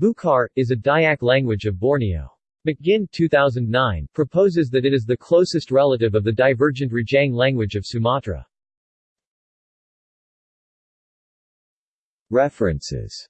Bukhar is a Dayak language of Borneo. McGinn 2009, proposes that it is the closest relative of the divergent Rejang language of Sumatra. References